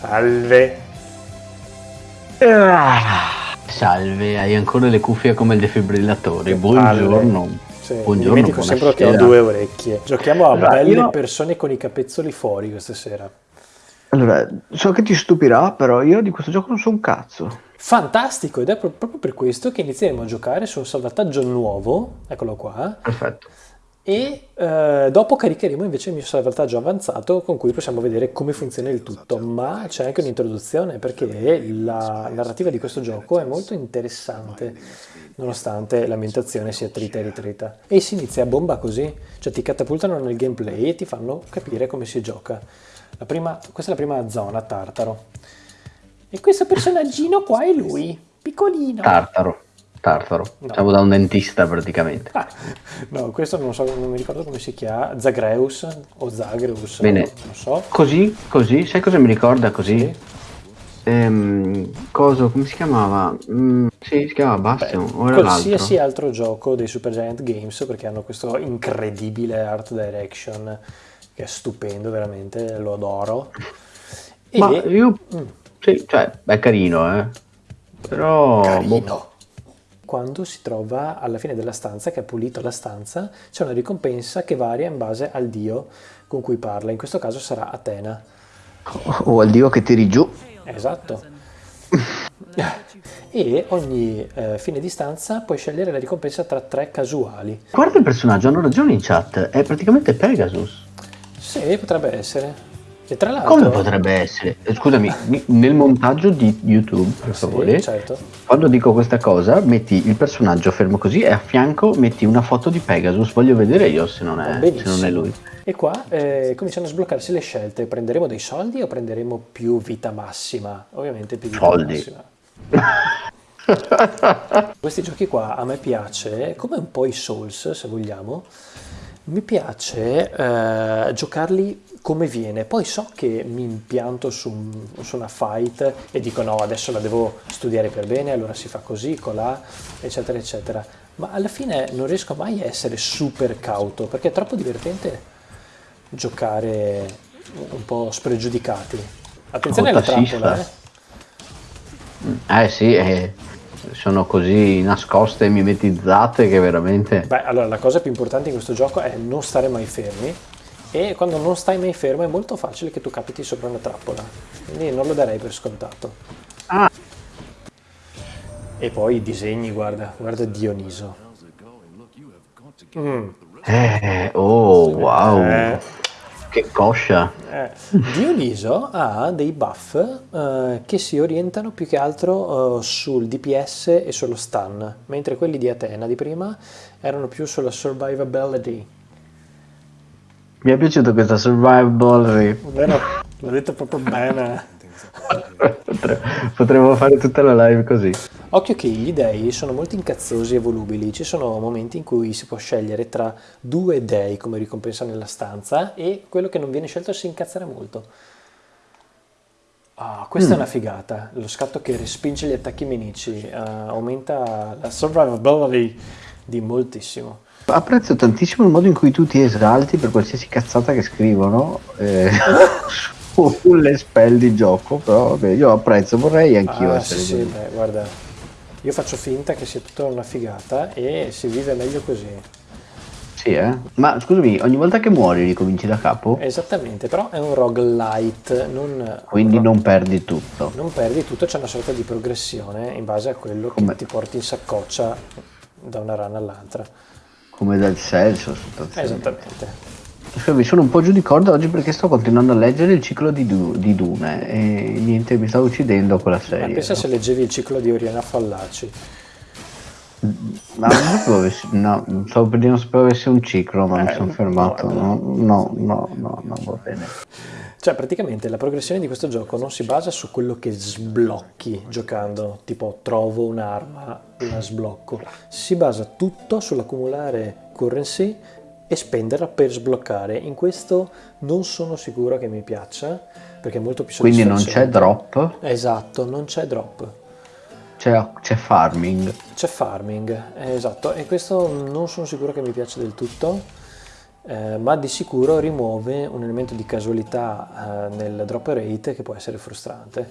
Salve. Ah, salve, hai ancora le cuffie come il defibrillatore. Buongiorno. Sì, Buongiorno, dimentico sempre che ho due orecchie. Giochiamo a Allora, belle io- persone con i capezzoli fuori questa sera. Allora, so che ti stupirà, però io di questo gioco non so un cazzo. Fantastico, ed è pro- proprio per questo che inizieremo a giocare su un salvataggio nuovo, eccolo qua, Perfetto. E eh, dopo caricheremo invece il mio salvataggio avanzato con cui possiamo vedere come funziona il tutto, ma c'è anche un'introduzione perché la narrativa di questo gioco è molto interessante, nonostante l'ambientazione sia trita e ritrita. E si inizia a bomba così, cioè ti catapultano nel gameplay e ti fanno capire come si gioca. La prima- questa è la prima zona, Tartaro. E questo personaggino qua è lui, piccolino. Tartaro. Tartaro. No. Siamo da un dentista praticamente. Ah, no, questo non so, non mi ricordo come si chiama, Zagreus o Zagreus, Bene. non so. Così, così, sai cosa mi ricorda così? Sì. Ehm, coso, come si chiamava? Mm, sì, si chiamava Bastion, era Qualsiasi l'altro? altro gioco dei Supergiant Games perché hanno questo incredibile art direction che è stupendo veramente, lo adoro. E Ma io, Mm. sì, cioè, è carino, eh. Però, boh, quando si trova alla fine della stanza, che ha pulito la stanza, c'è una ricompensa che varia in base al dio con cui parla. In questo caso sarà Atena. o al dio che tiri giù. Esatto. e ogni eh, fine di stanza puoi scegliere la ricompensa tra tre casuali. Guarda il personaggio, hanno ragione in chat, è praticamente Pegasus. Sì, potrebbe essere. E tra l'altro... Come potrebbe essere? Eh, Scusami, mi- nel montaggio di YouTube, per Sì, favore, certo. quando dico questa cosa, metti il personaggio fermo così e a fianco metti una foto di Pegasus. Voglio vedere io se non è, se non è lui. E qua eh, cominciano a sbloccarsi le scelte. Prenderemo dei soldi o prenderemo più vita massima? Ovviamente più vita Soldi. massima. Questi giochi qua a me piace, come un po' i Souls se vogliamo, mi piace eh, giocarli come viene, poi so che mi impianto su, su una fight e dico no, adesso la devo studiare per bene, allora si fa così, colà, eccetera, eccetera, ma alla fine non riesco mai a essere super cauto perché è troppo divertente giocare un po' spregiudicati. Attenzione alla trappola, eh. Eh sì, eh, sono così nascoste e mimetizzate che veramente... Beh, allora la cosa più importante in questo gioco è non stare mai fermi e quando non stai mai fermo è molto facile che tu capiti sopra una trappola, quindi non lo darei per scontato. Ah. E poi i disegni, guarda, guarda Dioniso. Mm, Eh, oh, wow, Eh. Che coscia. eh. Dioniso ha dei buff eh, che si orientano più che altro eh, sul DPS e sullo stun, mentre quelli di Atena di prima erano più sulla survivability. Mi è piaciuta questa survival. Vero? L'ho detto proprio bene. Potre- Potremmo fare tutta la live così. Occhio che gli dei sono molto incazzosi e volubili. Ci sono momenti in cui si può scegliere tra due dei come ricompensa nella stanza e quello che non viene scelto si incazzerà molto. Ah, questa è una figata. Lo scatto che respinge gli attacchi nemici eh, aumenta la survivability di moltissimo. Apprezzo tantissimo il modo in cui tu ti esalti per qualsiasi cazzata che scrivono eh, sulle spell di gioco, però vabbè, io apprezzo, vorrei anch'io Ah, essere sì, sì, così. beh, guarda, io faccio finta che sia tutta una figata e si vive meglio così. Sì, eh? Ma scusami, ogni volta che muori ricominci da capo? Esattamente, però è un roguelite, non, Quindi ro- non perdi tutto. non perdi tutto, c'è una sorta di progressione in base a quello Come- che ti porti in saccoccia da una run all'altra. Come dal senso, sostanzialmente. Esattamente. Scusami, sono un po' giù di corda oggi perché sto continuando a leggere il ciclo di, Du- di Dune e niente, mi sta uccidendo quella Ma serie. pensa se leggevi il ciclo di Oriana Fallaci. Ma non sapevo avessi, no, stavo per dire non sapevo avesse un ciclo, ma mi Eh, sono fermato. No, no, no, no, no, va bene. Cioè, praticamente la progressione di questo gioco non si basa su quello che sblocchi giocando, tipo trovo un'arma, la sblocco. Si basa tutto sull'accumulare currency e spenderla per sbloccare. In questo non sono sicuro che mi piaccia, perché è molto più Quindi non c'è drop, Esatto, non c'è drop. c'è, farming. C'è farming, eh, esatto, e questo non sono sicuro che mi piaccia del tutto. eh, ma di sicuro rimuove un elemento di casualità eh, nel drop rate che può essere frustrante.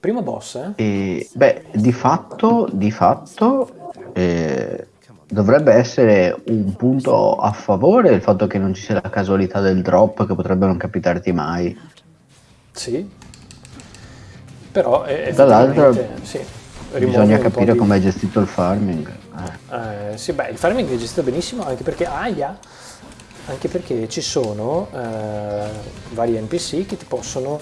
Primo boss, eh? E, beh, di fatto, di fatto eh, dovrebbe essere un punto a favore il fatto che non ci sia la casualità del drop che potrebbe non capitarti mai. Sì, però è Dall'altro sì, bisogna capire di... come è gestito il farming. Eh. Eh, sì, beh, il farming è gestito benissimo anche perché aia, anche perché ci sono eh, vari NPC che ti possono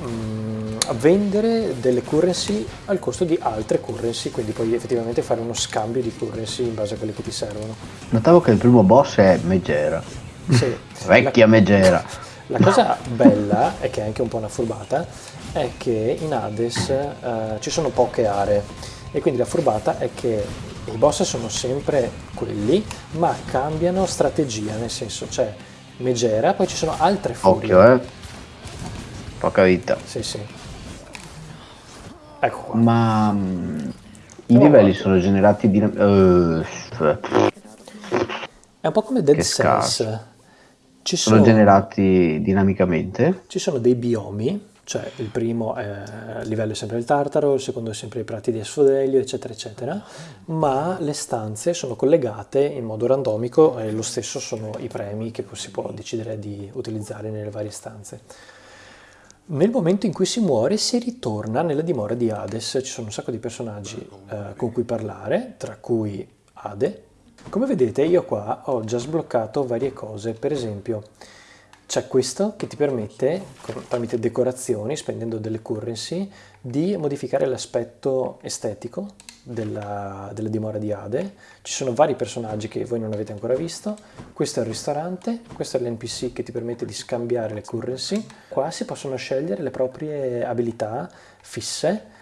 mh, mm, vendere delle currency al costo di altre currency, quindi puoi effettivamente fare uno scambio di currency in base a quelle che ti servono. Notavo che il primo boss è Megera. Sì. Vecchia la, Megera. La cosa bella, e che è anche un po' una furbata, è che in Hades eh, ci sono poche aree e quindi la furbata è che i boss sono sempre quelli, ma cambiano strategia, nel senso c'è Megera, poi ci sono altre furie. Occhio, eh. Poca vita. Sì, sì. Ecco qua. Ma um, i livelli sono generati di... Uh, è un po' come Dead Cells. Ci sono, sono generati dinamicamente? Ci sono dei biomi cioè il primo è, livello è sempre il Tartaro, il secondo è sempre i prati di Asfodelio, eccetera, eccetera, ma le stanze sono collegate in modo randomico e lo stesso sono i premi che si può decidere di utilizzare nelle varie stanze. Nel momento in cui si muore si ritorna nella dimora di Hades, ci sono un sacco di personaggi eh, con cui parlare, tra cui Ade. Come vedete io qua ho già sbloccato varie cose, per esempio c'è questo che ti permette, tramite decorazioni, spendendo delle currency, di modificare l'aspetto estetico della, della, dimora di Ade. Ci sono vari personaggi che voi non avete ancora visto. Questo è il ristorante, questo è l'NPC che ti permette di scambiare le currency. Qua si possono scegliere le proprie abilità fisse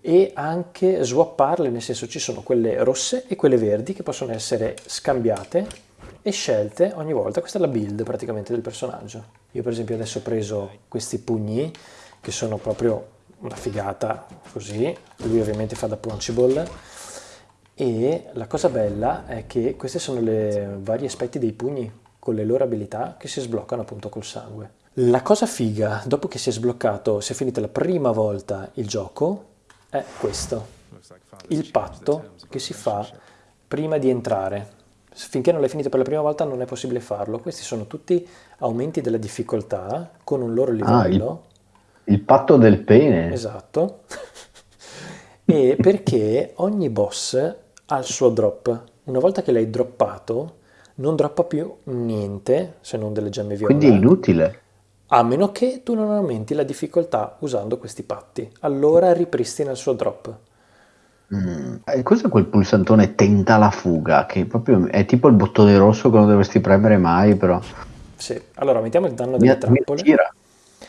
e anche swapparle, nel senso ci sono quelle rosse e quelle verdi che possono essere scambiate e scelte ogni volta, questa è la build praticamente del personaggio. Io per esempio adesso ho preso questi pugni che sono proprio una figata così, lui ovviamente fa da punchable. E la cosa bella è che questi sono i vari aspetti dei pugni con le loro abilità che si sbloccano appunto col sangue. La cosa figa, dopo che si è sbloccato, si è finita la prima volta il gioco, è questo, il patto che si fa prima di entrare finché non l'hai finito per la prima volta non è possibile farlo. Questi sono tutti aumenti della difficoltà con un loro livello. Ah, il, il, patto del pene. Esatto. e perché ogni boss ha il suo drop. Una volta che l'hai droppato, non droppa più niente se non delle gemme viola. Quindi è inutile. A meno che tu non aumenti la difficoltà usando questi patti. Allora ripristina il suo drop. Mm. Eh, cos'è quel pulsantone tenta la fuga? Che proprio è tipo il bottone rosso che non dovresti premere mai, però. Sì, allora mettiamo il danno delle mi, trappole. Mi attira,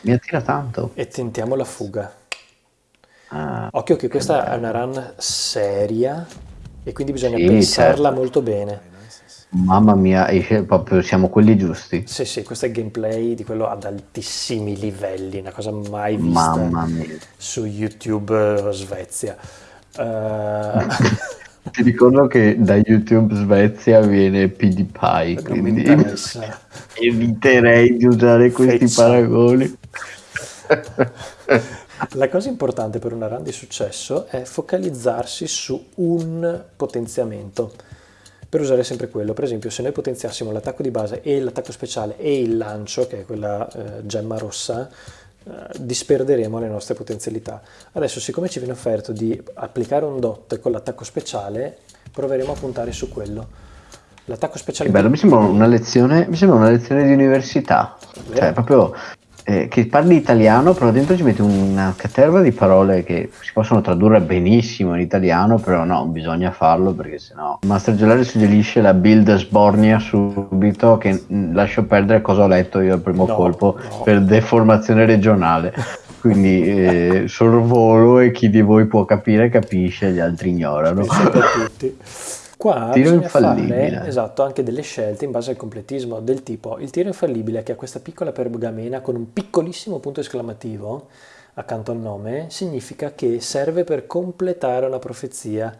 mi attira tanto. E tentiamo la fuga. Ah, Occhio che questa bello. è una run seria e quindi bisogna sì, pensarla certo. molto bene. Mamma mia, proprio siamo quelli giusti. Sì, sì, questo è gameplay di quello ad altissimi livelli, una cosa mai vista su YouTube o Svezia. Uh... Ti ricordo che da YouTube Svezia viene PewDiePie, quindi eviterei di usare questi Fezza. paragoni. La cosa importante per una run di successo è focalizzarsi su un potenziamento per usare sempre quello. Per esempio, se noi potenziassimo l'attacco di base e l'attacco speciale e il lancio, che è quella eh, gemma rossa, eh, disperderemo le nostre potenzialità. Adesso, siccome ci viene offerto di applicare un dot con l'attacco speciale, proveremo a puntare su quello. L'attacco speciale... Bello, mi sembra una lezione, mi sembra una lezione di università. Vero? Cioè, proprio eh, che parli italiano, però dentro ci metti una caterva di parole che si possono tradurre benissimo in italiano, però no, bisogna farlo perché sennò. Master Gelare suggerisce la build Sbornia subito, che mh, lascio perdere cosa ho letto io al primo no, colpo no. per deformazione regionale. Quindi eh, sorvolo e chi di voi può capire capisce, gli altri ignorano. tutti. Qua tiro bisogna fare esatto, anche delle scelte in base al completismo del tipo il tiro infallibile che ha questa piccola pergamena con un piccolissimo punto esclamativo accanto al nome significa che serve per completare una profezia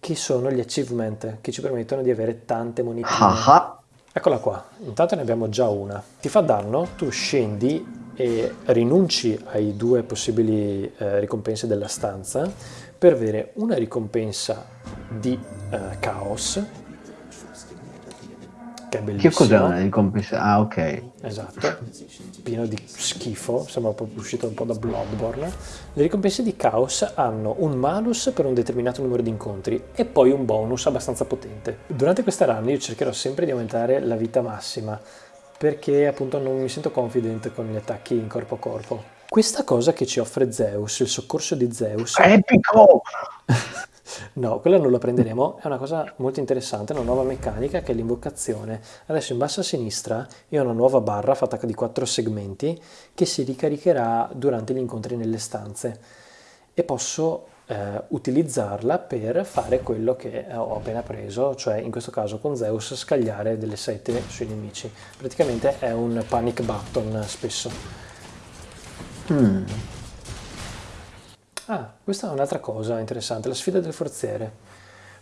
che sono gli achievement che ci permettono di avere tante monetine. Ah, ah. Eccola qua, intanto ne abbiamo già una. Ti fa danno, tu scendi e rinunci ai due possibili eh, ricompense della stanza per avere una ricompensa di eh, caos che è bellissimo. Che cos'è una ricompensa? Ah, ok. Esatto, pieno di schifo, sembra proprio uscito un po' da Bloodborne. Le ricompense di Chaos hanno un malus per un determinato numero di incontri e poi un bonus abbastanza potente. Durante questa run io cercherò sempre di aumentare la vita massima perché appunto non mi sento confident con gli attacchi in corpo a corpo. Questa cosa che ci offre Zeus, il soccorso di Zeus... Epico! No, quella non la prenderemo, è una cosa molto interessante, una nuova meccanica che è l'invocazione. Adesso in basso a sinistra io ho una nuova barra fatta di quattro segmenti che si ricaricherà durante gli incontri nelle stanze e posso eh, utilizzarla per fare quello che ho appena preso, cioè in questo caso con Zeus scagliare delle sette sui nemici. Praticamente è un panic button spesso. Mm. Ah, questa è un'altra cosa interessante, la sfida del forziere.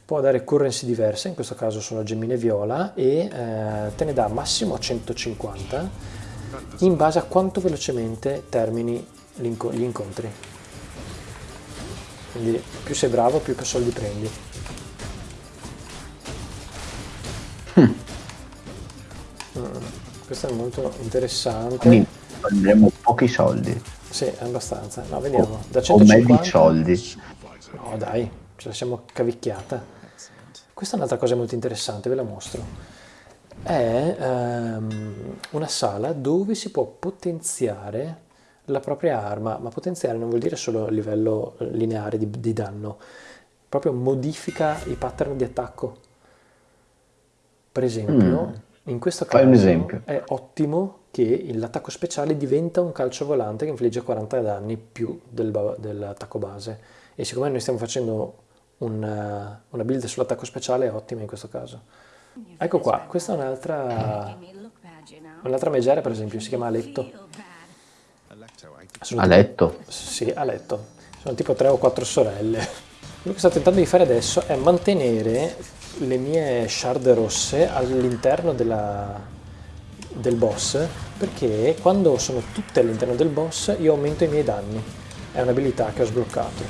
Può dare currency diverse, in questo caso sono gemmine viola, e eh, te ne dà massimo 150 in base a quanto velocemente termini gli incontri. Quindi più sei bravo, più soldi prendi. Mm. Questo è molto interessante. Quindi prenderemo pochi soldi. Sì, abbastanza. No, vediamo. Da 150... O soldi. No, dai, ce la siamo cavicchiata. Questa è un'altra cosa molto interessante, ve la mostro. È um, una sala dove si può potenziare la propria arma, ma potenziare non vuol dire solo a livello lineare di, di danno, proprio modifica i pattern di attacco. Per esempio, mm. in questo caso è ottimo che l'attacco speciale diventa un calcio volante che infligge 40 danni più del, dell'attacco base. E siccome noi stiamo facendo una, una build sull'attacco speciale è ottima in questo caso. Ecco qua, questa è un'altra, un'altra megera per esempio, si chiama Aletto. Sono a letto? Tipo, sì, a letto. Sono tipo tre o quattro sorelle. Quello che sto tentando di fare adesso è mantenere le mie shard rosse all'interno della, del boss perché quando sono tutte all'interno del boss io aumento i miei danni. È un'abilità che ho sbloccato.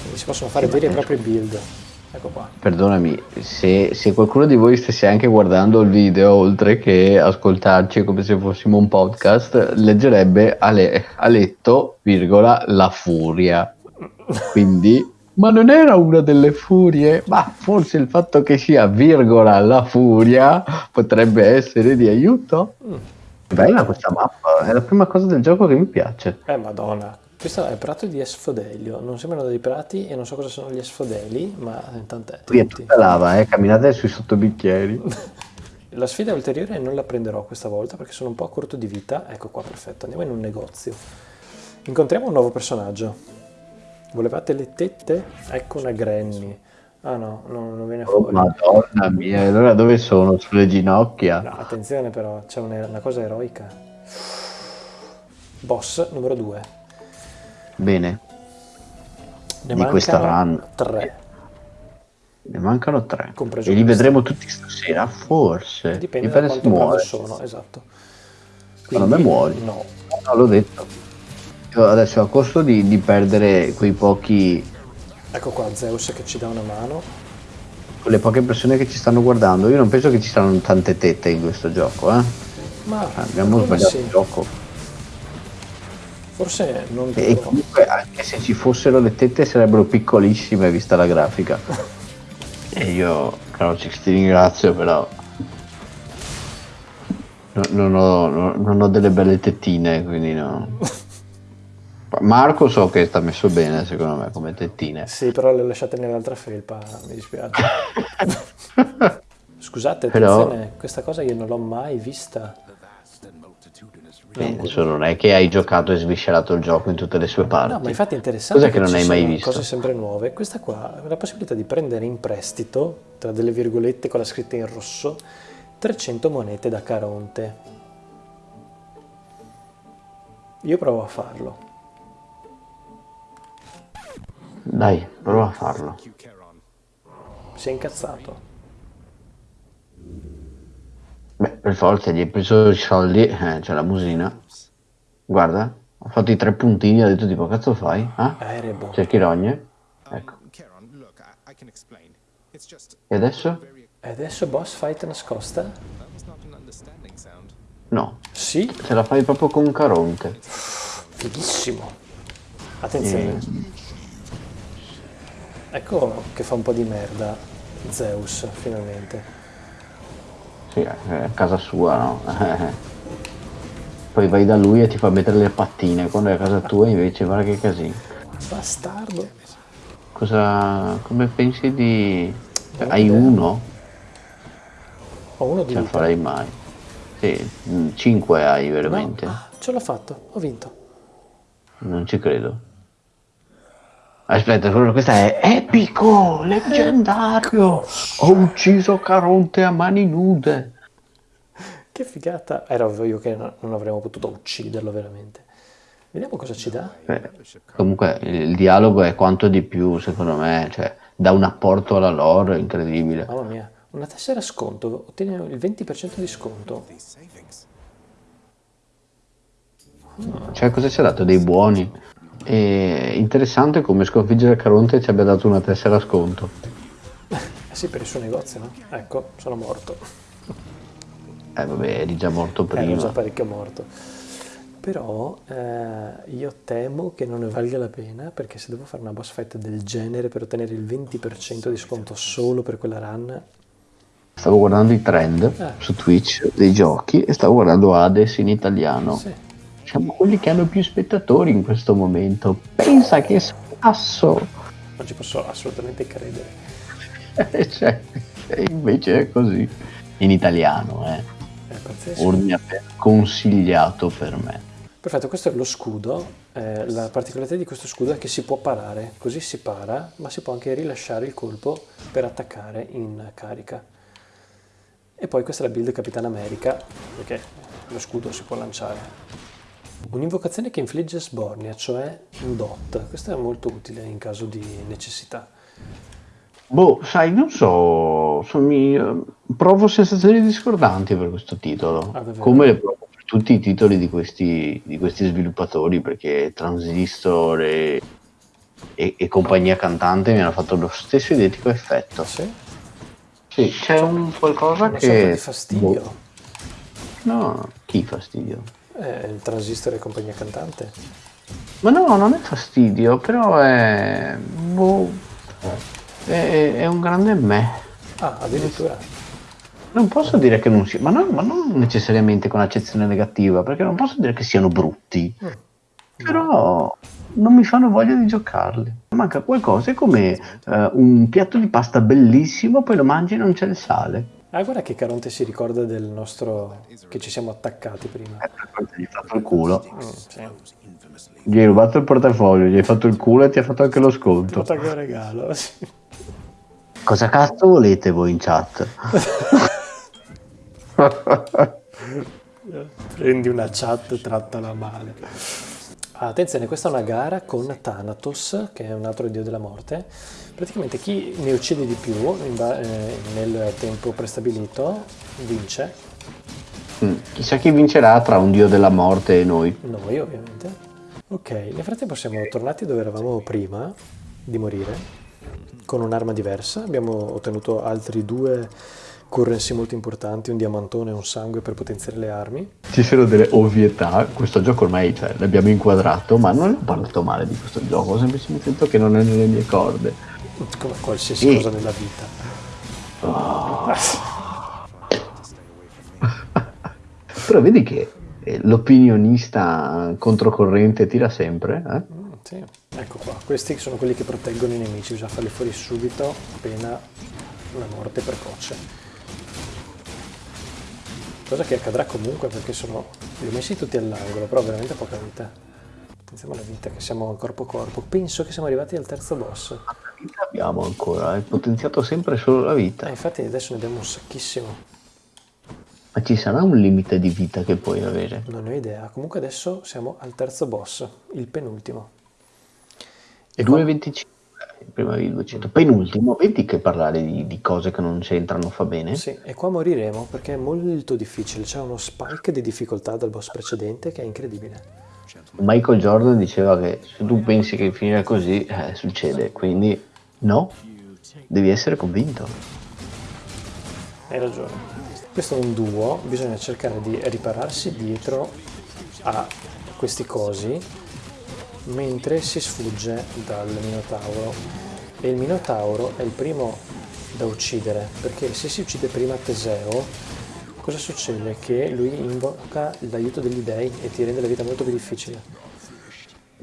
Quindi si possono fare veri e propri build. Ecco qua. Perdonami se, se, qualcuno di voi stesse anche guardando il video oltre che ascoltarci come se fossimo un podcast leggerebbe a, le, a letto virgola la furia. Quindi ma non era una delle furie? Ma forse il fatto che sia virgola la furia potrebbe essere di aiuto? Mm. Bella questa mappa, è la prima cosa del gioco che mi piace. Eh madonna, questo è il prato di Esfodelio, non sembrano dei prati e non so cosa sono gli Esfodeli, ma intanto è Qui è tutta lava, eh, camminate sui sottobicchieri. la sfida ulteriore non la prenderò questa volta perché sono un po' a corto di vita. Ecco qua, perfetto, andiamo in un negozio. Incontriamo un nuovo personaggio. Volevate le tette? Ecco una granny. Ah no, no non viene oh, fuori. Oh, madonna mia, allora dove sono? Sulle ginocchia? No, attenzione però, c'è una, una cosa eroica. Boss numero 2. Bene. Ne di questa run. 3. Ne mancano 3. E li vedremo tutti stasera, forse. Dipende, Dipende da quanto muore. sono, esatto. Quindi, non me muori. No. No, l'ho detto. Adesso a costo di, di perdere quei pochi... Ecco qua Zeus che ci dà una mano. Quelle poche persone che ci stanno guardando, io non penso che ci saranno tante tette in questo gioco, eh? Ma abbiamo sbagliato sì. il gioco. Forse non E comunque anche se ci fossero le tette sarebbero piccolissime vista la grafica. e io, caro Cix, ti ringrazio però. No, non, ho, no, non ho delle belle tettine, quindi no. Marco so che sta messo bene secondo me come tettine. Sì, però le ho lasciate nell'altra felpa, mi dispiace. Scusate, però... questa cosa io non l'ho mai vista. Adesso non è che hai giocato e sviscerato il gioco in tutte le sue parti. No, ma infatti è interessante. Cos'è che, che non hai mai visto? Cose sempre nuove. Questa qua, la possibilità di prendere in prestito, tra delle virgolette con la scritta in rosso, 300 monete da Caronte. Io provo a farlo. Dai, prova a farlo. Si è incazzato. Beh, per forza, gli hai preso i soldi, eh, c'è la musina. Guarda, ha fatto i tre puntini, ha detto tipo, cazzo fai? Eh? Eh. Cerchi rogne? Ecco. E adesso? E adesso boss fight nascosta? No, Sì, ce la fai proprio con Caronte. fighissimo. Attenzione. Eh, Ecco che fa un po' di merda Zeus, finalmente. sì, è a casa sua, no? Poi vai da lui e ti fa mettere le pattine, quando è a casa tua invece guarda che casino. Bastardo. Cosa... come pensi di... cioè, hai uno? Ho uno di Ce la vita. farai mai. Sì, mm, cinque hai No, veramente. ah, ce l'ho fatto, ho vinto. Non ci credo. Aspetta, questa è epico, leggendario. Ho ucciso Caronte a mani nude. Che figata. Era ovvio io che no- non avremmo potuto ucciderlo veramente. Vediamo cosa ci dà. Eh, comunque il dialogo è quanto di più, secondo me, cioè dà un apporto alla lore incredibile. Mamma mia, una tessera sconto, ottieni il 20% di sconto. Cioè, cosa ci ha dato? Dei buoni. E interessante come sconfiggere Caronte ci abbia dato una tessera sconto. Eh sì, per il suo negozio, no? Ecco, sono morto. Eh vabbè, eri già morto Ero già prima. parecchio morto. Però eh, io temo che non ne valga la pena perché se devo fare una boss fight del genere per ottenere il 20% di sconto solo per quella run, Stavo guardando i trend Eh. su Twitch dei giochi e stavo guardando Hades in italiano. sì. Siamo quelli che hanno più spettatori in questo momento. Pensa che spasso! non ci posso assolutamente credere. Cioè, invece è così. In italiano, eh. È pazzesco. Ordine consigliato per me. Perfetto, questo è lo scudo. Eh, la particolarità di questo scudo è che si può parare, così si para, ma si può anche rilasciare il colpo per attaccare in carica. E poi questa è la build Capitan America, perché lo scudo si può lanciare. Un'invocazione che infligge sbornia, cioè un dot. Questo è molto utile in caso di necessità. Boh, sai, non so, so- mi, eh, provo sensazioni discordanti per questo titolo, Ah, come le provo per tutti i titoli di questi, di questi sviluppatori, perché Transistor e, e- e compagnia cantante mi hanno fatto lo stesso identico effetto. Sì? Sì, c'è un qualcosa Una che... di fastidio. boh, no, chi fastidio? Eh, il transistor e compagnia cantante. Ma no, non è fastidio, però è... boh, è, è un grande me. Ah, addirittura. Non posso dire che non sia, ma non, ma non necessariamente con accezione negativa, perché non posso dire che siano brutti, Mm. però non mi fanno voglia di giocarli. Manca qualcosa, è come eh, un piatto di pasta bellissimo, poi lo mangi e non c'è il sale. Ah, guarda che Caronte si ricorda del nostro... che ci siamo attaccati prima. Gli hai fatto il culo, Mm, sì. gli hai rubato il portafoglio, gli hai fatto il culo e ti ha fatto anche lo sconto. Tutto che un regalo, sì. Cosa cazzo volete voi in chat? Prendi una chat, trattala male. Attenzione, questa è una gara con Thanatos, che è un altro dio della morte. Praticamente chi ne uccide di più eh, nel tempo prestabilito vince, Mm, Chissà chi vincerà tra un dio della morte e noi. noi ovviamente. Ok, nel frattempo siamo tornati dove eravamo prima di morire, con un'arma diversa. Abbiamo ottenuto altri due currency molto importanti, un diamantone e un sangue per potenziare le armi. Ci sono delle ovvietà, questo gioco ormai cioè, l'abbiamo inquadrato, ma non ho parlato male di questo gioco, ho semplicemente detto che non è nelle mie corde. come qualsiasi Sì. cosa nella vita. Però vedi che eh, l'opinionista controcorrente tira sempre, eh? Mm, sì. Ecco qua, questi sono quelli che proteggono i nemici, bisogna farli fuori subito, appena la morte precoce. Cosa che accadrà comunque perché sono... li ho messi tutti all'angolo, però veramente poca vita. Pensiamo alla vita, che siamo corpo a corpo. Penso che siamo arrivati al terzo boss. Vita abbiamo ancora, hai potenziato sempre solo la Eh, vita. infatti adesso ne abbiamo un sacchissimo. Ma ci sarà un limite di vita che puoi avere? Non ne ho idea. Comunque adesso siamo al terzo boss, il penultimo. E qua- 2,25. Prima avevi 200. Penultimo, vedi che parlare di, di cose che non c'entrano fa bene? Sì, e qua moriremo perché è molto difficile. C'è uno spike di difficoltà dal boss precedente che è incredibile. Michael Jordan diceva che se tu pensi che finirà così, eh, succede. Quindi no, devi essere convinto. Hai ragione. Questo è un duo, bisogna cercare di ripararsi dietro a questi cosi mentre si sfugge dal Minotauro. E il Minotauro è il primo da uccidere, perché se si uccide prima Teseo, cosa succede? Che lui invoca l'aiuto degli dei e ti rende la vita molto più difficile.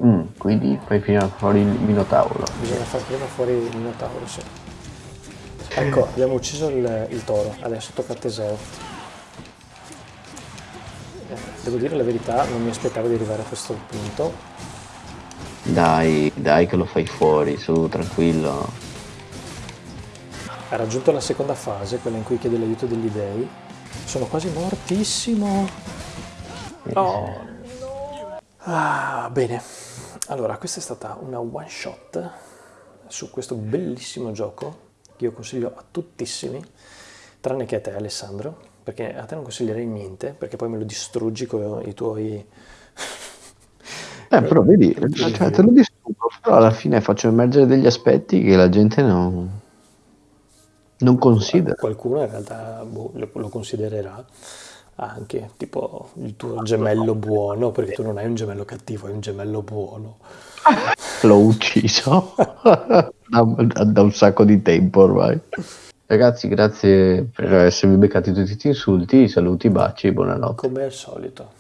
Mm, quindi fai prima fuori il Minotauro. Bisogna fare prima fuori il Minotauro, sì. Ecco, abbiamo ucciso il, il toro, adesso tocca a Teseo. Eh, devo dire la verità, non mi aspettavo di arrivare a questo punto. Dai, dai che lo fai fuori, su, tranquillo. Ha raggiunto la seconda fase, quella in cui chiede l'aiuto degli dei. Sono quasi mortissimo. Oh, no. Ah, bene. Allora, questa è stata una one shot su questo bellissimo gioco che io consiglio a tuttissimi, tranne che a te Alessandro, perché a te non consiglierei niente, perché poi me lo distruggi con i tuoi... Eh, però vedi, cioè, te lo distruggo, però alla fine faccio emergere degli aspetti che la gente non, non considera. Qualcuno in realtà boh, lo, lo considererà anche, tipo il tuo gemello buono, perché tu non hai un gemello cattivo, hai un gemello buono. L'ho ucciso da, da un sacco di tempo ormai. Ragazzi, grazie per essermi beccati tutti questi insulti, saluti, baci, buonanotte. Come al solito.